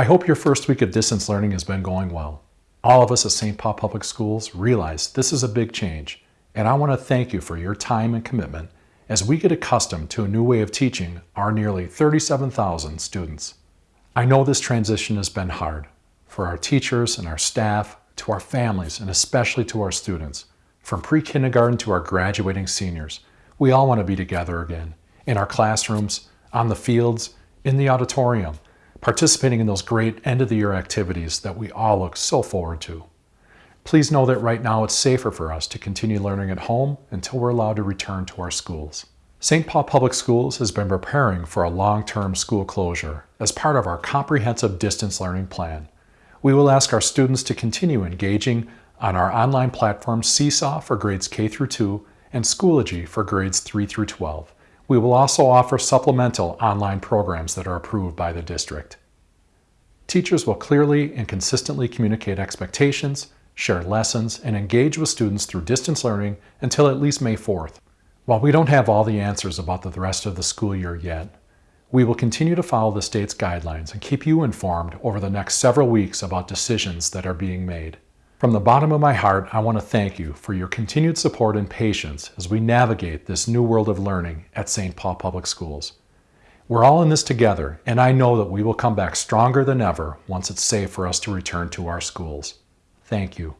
I hope your first week of distance learning has been going well. All of us at St. Paul Public Schools realize this is a big change, and I want to thank you for your time and commitment as we get accustomed to a new way of teaching our nearly 37,000 students. I know this transition has been hard for our teachers and our staff, to our families, and especially to our students. From pre-kindergarten to our graduating seniors, we all want to be together again, in our classrooms, on the fields, in the auditorium, participating in those great end-of-the-year activities that we all look so forward to. Please know that right now it's safer for us to continue learning at home until we're allowed to return to our schools. St. Paul Public Schools has been preparing for a long-term school closure as part of our comprehensive distance learning plan. We will ask our students to continue engaging on our online platforms Seesaw for grades K through 2 and Schoology for grades 3 through 12. We will also offer supplemental online programs that are approved by the district. Teachers will clearly and consistently communicate expectations, share lessons, and engage with students through distance learning until at least May 4th. While we don't have all the answers about the rest of the school year yet, we will continue to follow the state's guidelines and keep you informed over the next several weeks about decisions that are being made. From the bottom of my heart, I want to thank you for your continued support and patience as we navigate this new world of learning at St. Paul Public Schools. We're all in this together, and I know that we will come back stronger than ever once it's safe for us to return to our schools. Thank you.